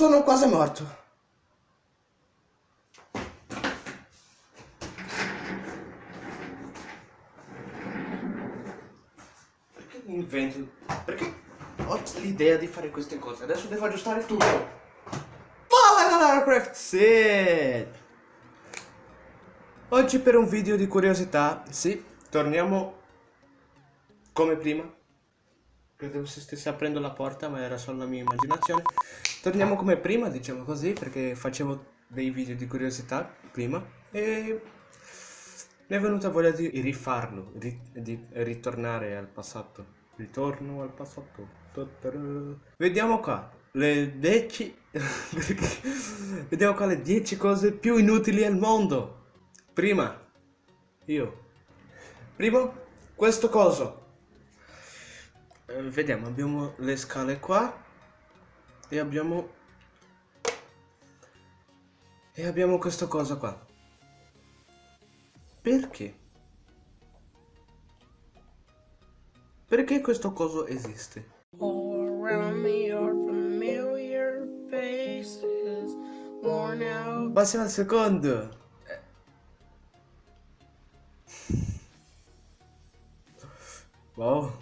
Sono quasi morto. Perché mi invento? Perché ho l'idea di fare queste cose? Adesso devo aggiustare tutto. Fala Craft Set! Oggi per un video di curiosità, sì, torniamo come prima Credevo si stesse aprendo la porta, ma era solo la mia immaginazione. Torniamo come prima, diciamo così, perché facevo dei video di curiosità prima e mi è venuta voglia di rifarlo, di, di ritornare al passato. Ritorno al passato. Vediamo qua le 10 vediamo qua le 10 cose più inutili al mondo. Prima io. Primo questo coso eh, vediamo abbiamo le scale qua e abbiamo e abbiamo questa cosa qua. Perché? Perché questo coso esiste? Passiamo al secondo. Wow.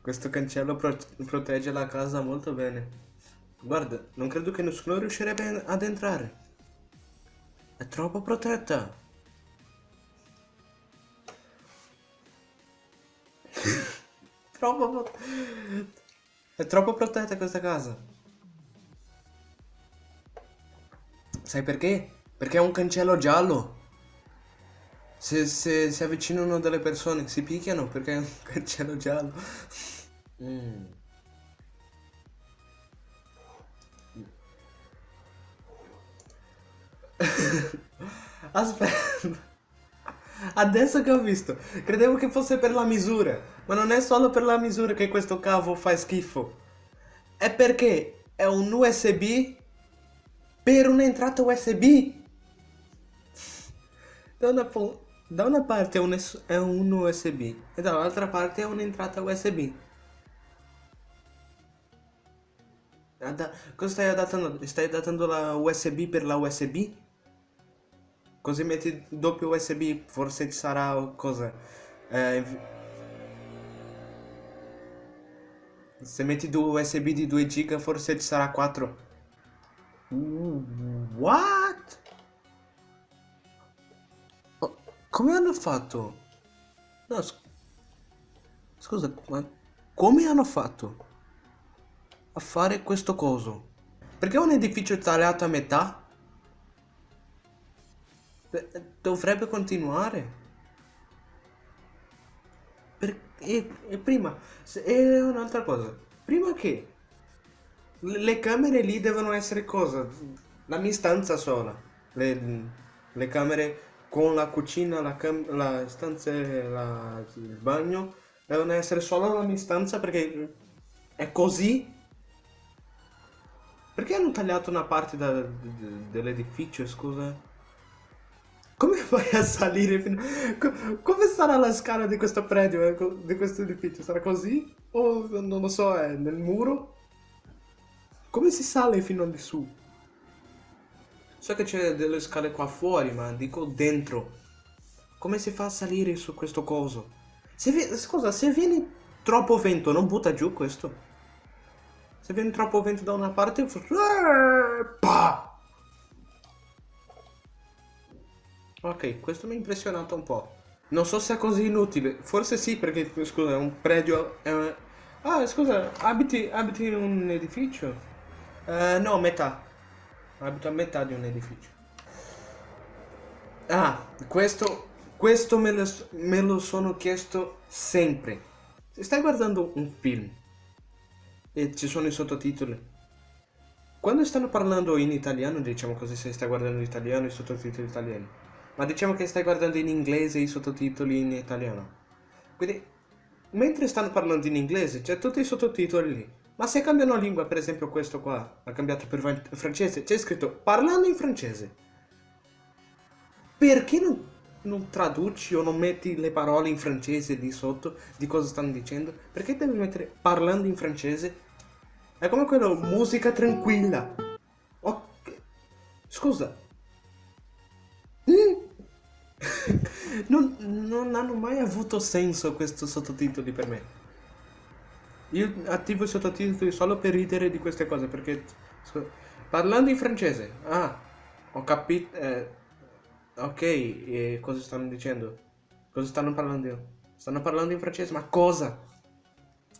Questo cancello pro protegge la casa molto bene. Guarda, non credo che nessuno riuscirebbe ad entrare. È troppo protetta. troppo. È troppo protetta questa casa. Sai perché? Perché è un cancello giallo. Se, se si avvicinano delle persone si picchiano perché è un cancello giallo. Mm. Aspetta. Adesso che ho visto, credevo che fosse per la misura, ma non è solo per la misura che questo cavo fa schifo. È perché è un USB per un'entrata USB. Da una, da una parte è un, è un USB e dall'altra parte è un'entrata USB. Cosa stai adattando? Stai adattando la USB per la USB? Così metti doppio USB, forse sarà cosa? Eh, se metti due USB di 2 giga forse ci sarà 4. Uh, what? Oh, come hanno fatto? No, scusa, ma come hanno fatto? a fare questo coso? Perché un edificio tagliato a metà? Dovrebbe continuare. Per, e, e, prima, e un'altra cosa, prima che le camere lì devono essere cosa? La mia stanza sola. Le, le camere con la cucina, la, la stanza, la, il bagno devono essere solo la mia stanza perché è così perché hanno tagliato una parte dell'edificio, scusa? Come fai a salire fino... Come sarà la scala di questo predio, eh, di questo edificio? Sarà così? O non lo so, è nel muro? Come si sale fino lì su? So che c'è delle scale qua fuori, ma dico dentro. Come si fa a salire su questo coso? Se scusa, se viene troppo vento, non butta giù questo? Se viene troppo vento da una parte, pa! Ok, questo mi ha impressionato un po'. Non so se è così inutile. Forse sì, perché, scusa, è un predio... È un... Ah, scusa, abiti, abiti in un edificio? Uh, no, metà. Abito a metà di un edificio. Ah, questo, questo me, lo, me lo sono chiesto sempre. Se stai guardando un film e ci sono i sottotitoli. Quando stanno parlando in italiano, diciamo così se stai guardando in italiano i sottotitoli italiani, ma diciamo che stai guardando in inglese i sottotitoli in italiano. Quindi, mentre stanno parlando in inglese, c'è tutti i sottotitoli lì. Ma se cambiano lingua, per esempio questo qua, ha cambiato per francese, c'è scritto parlando in francese. Perché non non traduci o non metti le parole in francese lì sotto di cosa stanno dicendo? Perché devi mettere parlando in francese? È come quello musica tranquilla. Scusa. Non, non hanno mai avuto senso questi sottotitoli per me. Io attivo i sottotitoli solo per ridere di queste cose, perché... Parlando in francese. Ah, ho capito... Eh, ok, e cosa stanno dicendo? Cosa stanno parlando? Stanno parlando in francese, ma cosa?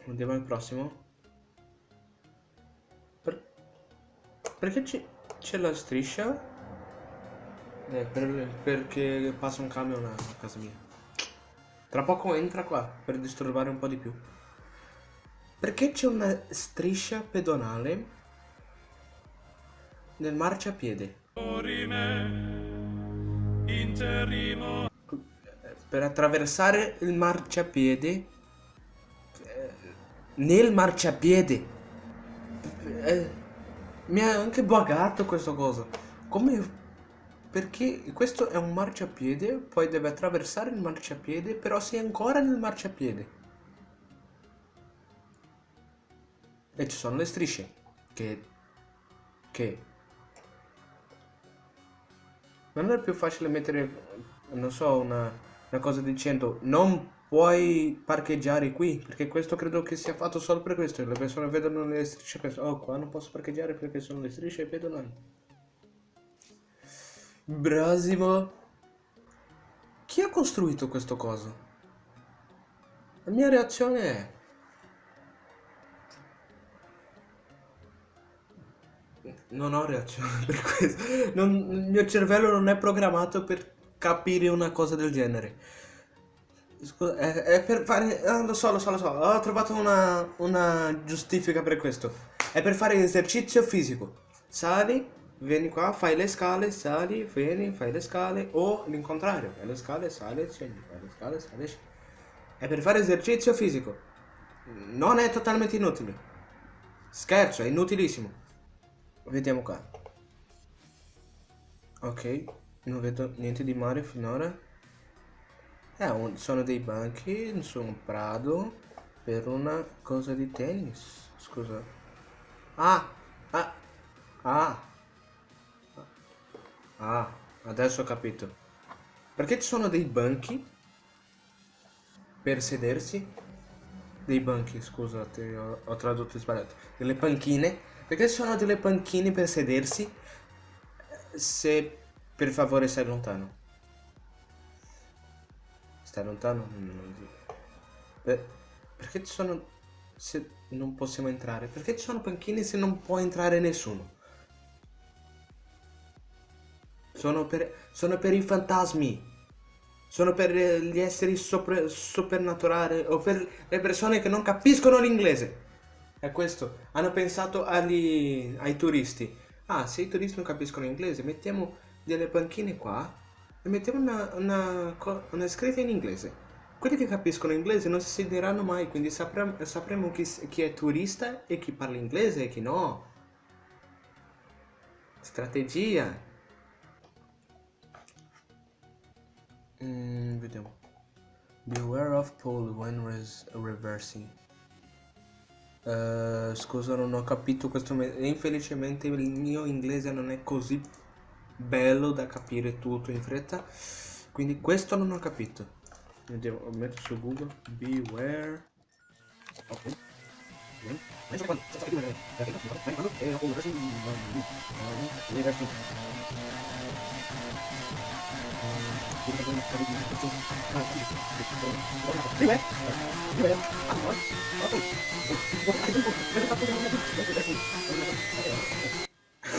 Andiamo al prossimo. Per... Perché c'è la striscia? Eh, per, perché passa un camion a casa mia. Tra poco entra qua per disturbare un po' di più. Perché c'è una striscia pedonale nel marciapiede? Per attraversare il marciapiede eh, nel marciapiede eh, mi ha anche buggato questa cosa. Come perché questo è un marciapiede, poi deve attraversare il marciapiede, però sei ancora nel marciapiede. E ci sono le strisce, che... che... Non è più facile mettere, non so, una, una cosa dicendo non puoi parcheggiare qui, perché questo credo che sia fatto solo per questo, le persone vedono le strisce e pensano, oh qua non posso parcheggiare perché sono le strisce pedonali. Brasimo. Chi ha costruito questo coso? La mia reazione è... Non ho reazione per questo. Non, il mio cervello non è programmato per capire una cosa del genere. Scusa, è, è per fare... Ah, lo so, lo so, lo so. Ho trovato una, una giustifica per questo. È per fare esercizio fisico. Sali, vieni qua, fai le scale, sali, vieni, fai le scale, o l'incontrario, fai le scale, sali, scendi, fai le scale, sali, scendi. È per fare esercizio fisico. Non è totalmente inutile. Scherzo, è inutilissimo. Vediamo qua. Ok, non vedo niente di mare finora. Eh, un, sono dei banchi su un prado per una cosa di tennis. Scusa. Ah, ah, ah. Ah, adesso ho capito. Perché ci sono dei banchi per sedersi? Dei banchi, scusate, ho, ho tradotto sbagliato. Delle panchine? Perché ci sono delle panchine per sedersi? Se per favore stai lontano. Stai lontano? Per, perché ci sono... Se non possiamo entrare? Perché ci sono panchine se non può entrare nessuno? Sono per, sono per i fantasmi. Sono per gli esseri sopra, supernaturali o per le persone che non capiscono l'inglese. È questo. Hanno pensato agli, ai turisti. Ah, se i turisti non capiscono l'inglese, mettiamo delle panchine qua e mettiamo una, una, una scritta in inglese. Quelli che capiscono l'inglese non si sediranno mai, quindi sapremo, sapremo chi, chi è turista e chi parla inglese e chi no. Strategia. Mm, vediamo. Beware of pole when res reversing. Uh, scusa, non ho capito questo. Infelicemente il mio inglese non è così bello da capire tutto in fretta. Quindi questo non ho capito. Vediamo, metto su Google. Beware. Ok.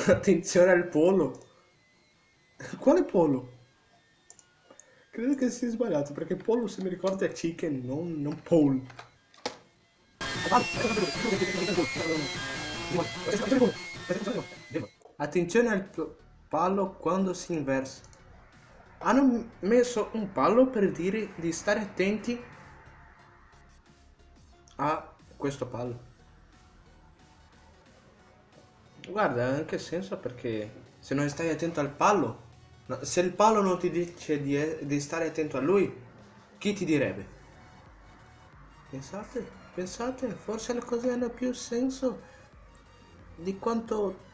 Attenzione al polo. Quale polo? Credo che sia sbagliato perché polo se mi ricordo è chicken, non, non pole. Attenzione al palo quando si inversa hanno messo un palo per dire di stare attenti a questo palo. Guarda, ha anche senso perché se non stai attento al palo, se il palo non ti dice di, di stare attento a lui, chi ti direbbe? Pensate, pensate, forse le cose hanno più senso di quanto...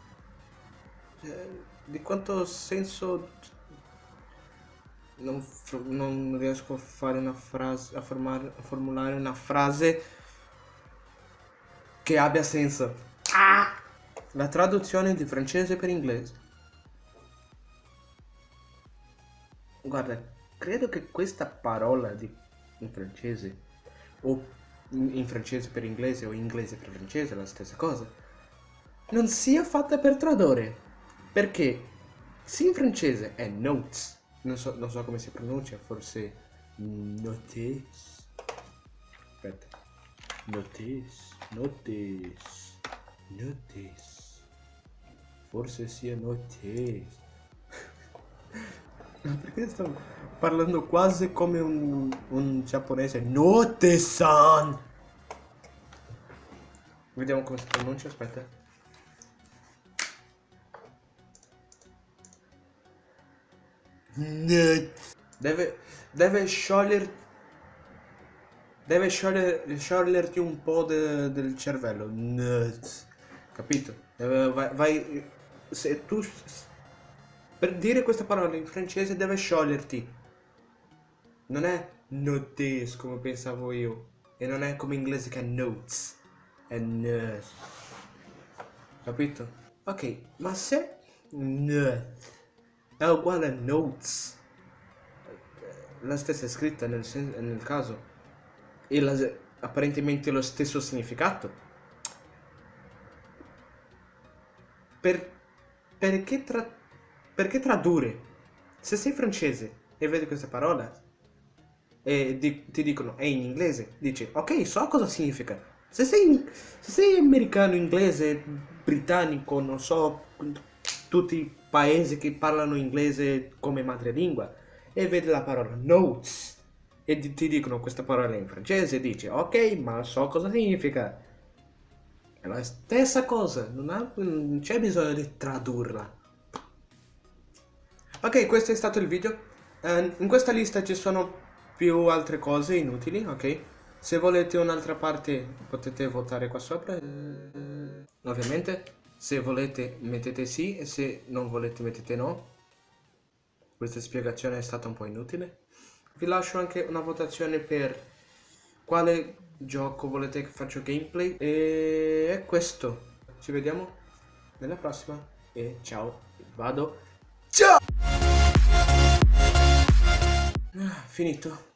Eh, di quanto senso non, non riesco a fare una frase a, formare, a formulare una frase che abbia senso ah! la traduzione di francese per inglese guarda credo che questa parola di, in francese o in francese per inglese o inglese per francese la stessa cosa non sia fatta per tradurre perché se in francese è notes, non so, non so come si pronuncia, forse notes. Aspetta. Notes, notes, notes. Forse sia notes. Perché sto parlando quasi come un, un giapponese? Note-san! Vediamo come si pronuncia, aspetta. Deve, deve sciogliere deve sciogliere, scioglierti un po' de, del cervello capito vai, vai, se tu per dire questa parola in francese deve scioglierti non è notes come pensavo io e non è come in inglese che è notes è nut capito ok ma se nut è uguale a notes. La stessa scritta nel, nel caso. E la, apparentemente lo stesso significato. Per, perché, tra, perché tradurre? Se sei francese e vedi questa parola e di, ti dicono è in inglese, dici ok, so cosa significa. Se sei, se sei americano, inglese, britannico, non so, tutti i paesi che parlano inglese come madrelingua e vedi la parola notes e ti dicono questa parola in francese e dici ok ma so cosa significa è la stessa cosa non, c'è bisogno di tradurla ok questo è stato il video uh, in questa lista ci sono più altre cose inutili ok se volete un'altra parte potete votare qua sopra uh, ovviamente se volete mettete sì e se non volete mettete no. Questa spiegazione è stata un po' inutile. Vi lascio anche una votazione per quale gioco volete che faccio gameplay. E è questo. Ci vediamo nella prossima e ciao. Vado. Ciao! Ah, finito.